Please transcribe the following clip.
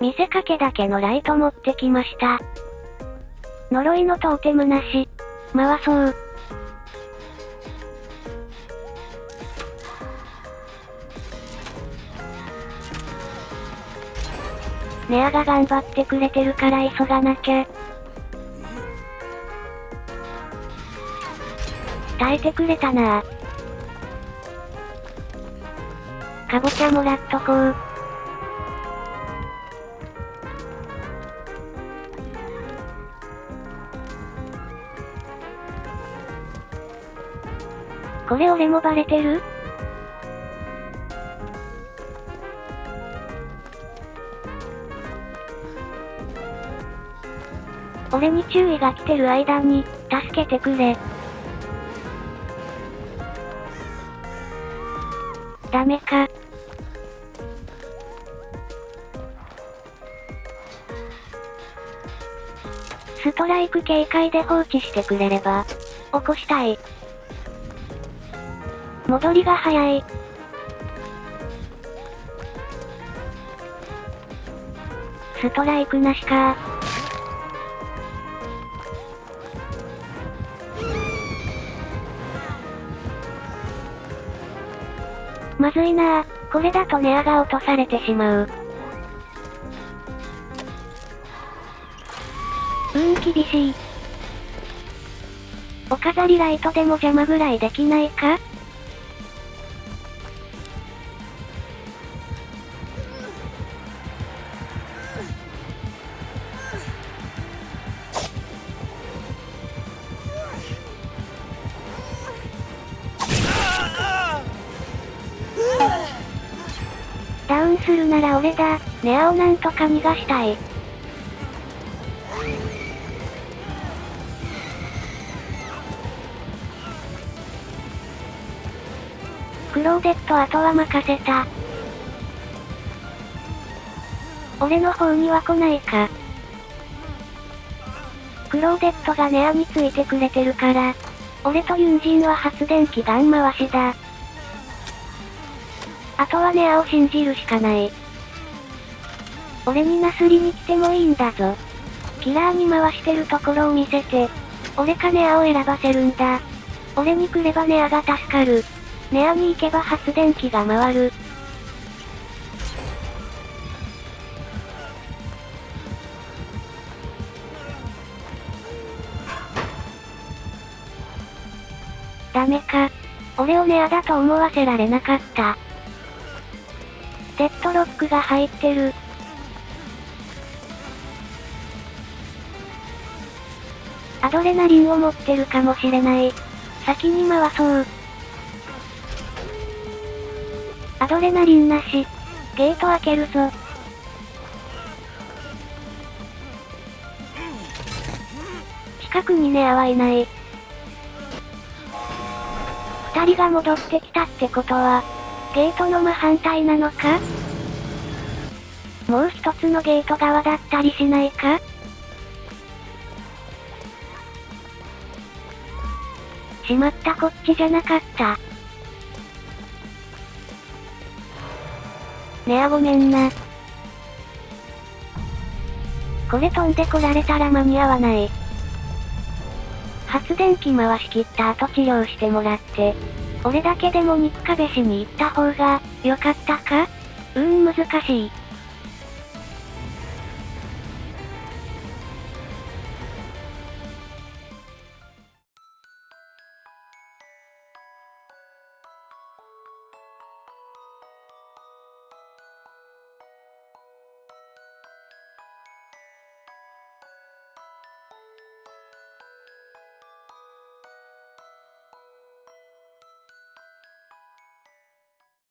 見せかけだけのライト持ってきました。呪いのトーテムなし。回そう。ネアが頑張ってくれてるから急がなきゃ。耐えてくれたなかぼちゃもらっとこう。これ俺もバレてる？俺に注意が来てる間に、助けてくれ。ダメか。ストライク警戒で放置してくれれば、起こしたい。戻りが早い。ストライクなしかまずいな、これだとネアが落とされてしまう。うん厳しい。お飾りライトでも邪魔ぐらいできないか？ダウンするなら俺だ。ネアをなんとか逃がしたい。クローデットあとは任せた。俺の方には来ないか。クローデットがネアについてくれてるから。俺とユンジンは発電機ガン回しだ。あとはネアを信じるしかない。俺になすりに来てもいいんだぞ。キラーに回してるところを見せて、俺かネアを選ばせるんだ。俺に来ればネアが助かる。ネアに行けば発電機が回る。ダメか。俺をネアだと思わせられなかった。デッドロックが入ってる。アドレナリンを持ってるかもしれない。先に回そう。アドレナリンなし。ゲート開けるぞ。近くにネアはいない。二人が戻ってきたってことは、ゲートの真反対なのか？もう一つのゲート側だったりしないか？しまったこっちじゃなかった。ねあごめんな。これ飛んでこられたら間に合わない。発電機回し切った後治療してもらって、俺だけでも肉壁しに行った方が、良かったか？うーん難しい。